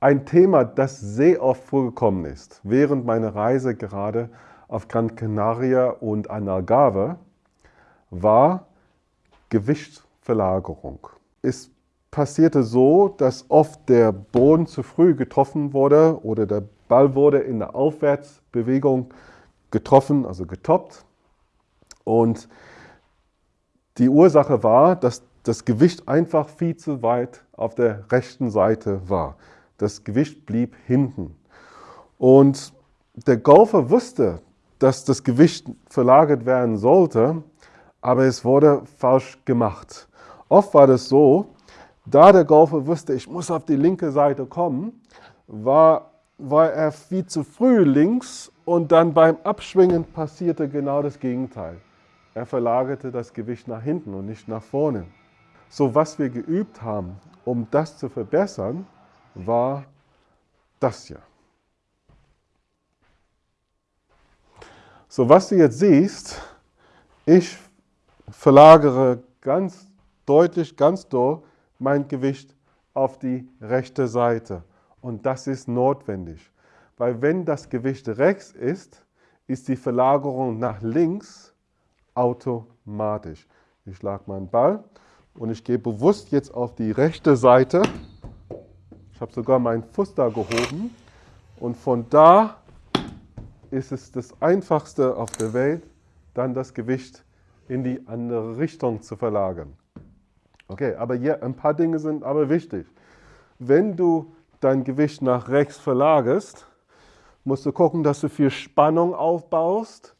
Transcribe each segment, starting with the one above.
Ein Thema, das sehr oft vorgekommen ist, während meiner Reise gerade auf Gran Canaria und an Algarve, war Gewichtsverlagerung. Es passierte so, dass oft der Boden zu früh getroffen wurde oder der Ball wurde in der Aufwärtsbewegung getroffen, also getoppt. Und die Ursache war, dass das Gewicht einfach viel zu weit auf der rechten Seite war. Das Gewicht blieb hinten. Und der Golfer wusste, dass das Gewicht verlagert werden sollte, aber es wurde falsch gemacht. Oft war das so, da der Golfer wusste, ich muss auf die linke Seite kommen, war, war er viel zu früh links und dann beim Abschwingen passierte genau das Gegenteil. Er verlagerte das Gewicht nach hinten und nicht nach vorne. So was wir geübt haben, um das zu verbessern, war das hier. So was du jetzt siehst, ich verlagere ganz deutlich, ganz doll mein Gewicht auf die rechte Seite. Und das ist notwendig, weil wenn das Gewicht rechts ist, ist die Verlagerung nach links automatisch. Ich schlage meinen Ball und ich gehe bewusst jetzt auf die rechte Seite. Ich habe sogar meinen Fuß da gehoben und von da ist es das Einfachste auf der Welt, dann das Gewicht in die andere Richtung zu verlagern. Okay, aber hier ein paar Dinge sind aber wichtig. Wenn du dein Gewicht nach rechts verlagerst, musst du gucken, dass du viel Spannung aufbaust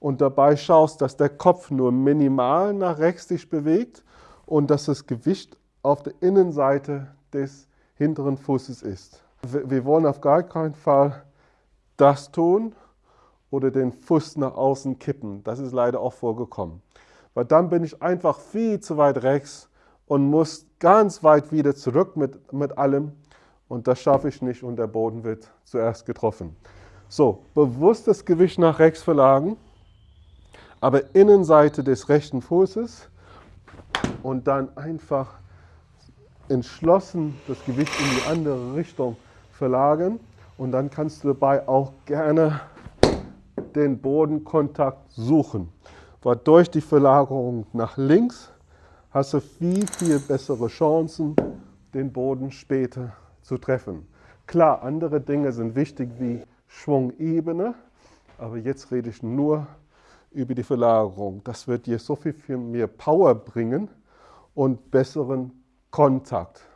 und dabei schaust, dass der Kopf nur minimal nach rechts sich bewegt und dass das Gewicht auf der Innenseite des hinteren Fußes ist. Wir wollen auf gar keinen Fall das tun oder den Fuß nach außen kippen. Das ist leider auch vorgekommen. Weil dann bin ich einfach viel zu weit rechts und muss ganz weit wieder zurück mit, mit allem. Und das schaffe ich nicht und der Boden wird zuerst getroffen. So, bewusst das Gewicht nach rechts verlagern aber Innenseite des rechten Fußes und dann einfach entschlossen das Gewicht in die andere Richtung verlagern und dann kannst du dabei auch gerne den Bodenkontakt suchen. Weil durch die Verlagerung nach links hast du viel, viel bessere Chancen, den Boden später zu treffen. Klar, andere Dinge sind wichtig wie Schwungebene, aber jetzt rede ich nur über die Verlagerung. Das wird dir so viel mehr Power bringen und besseren contact.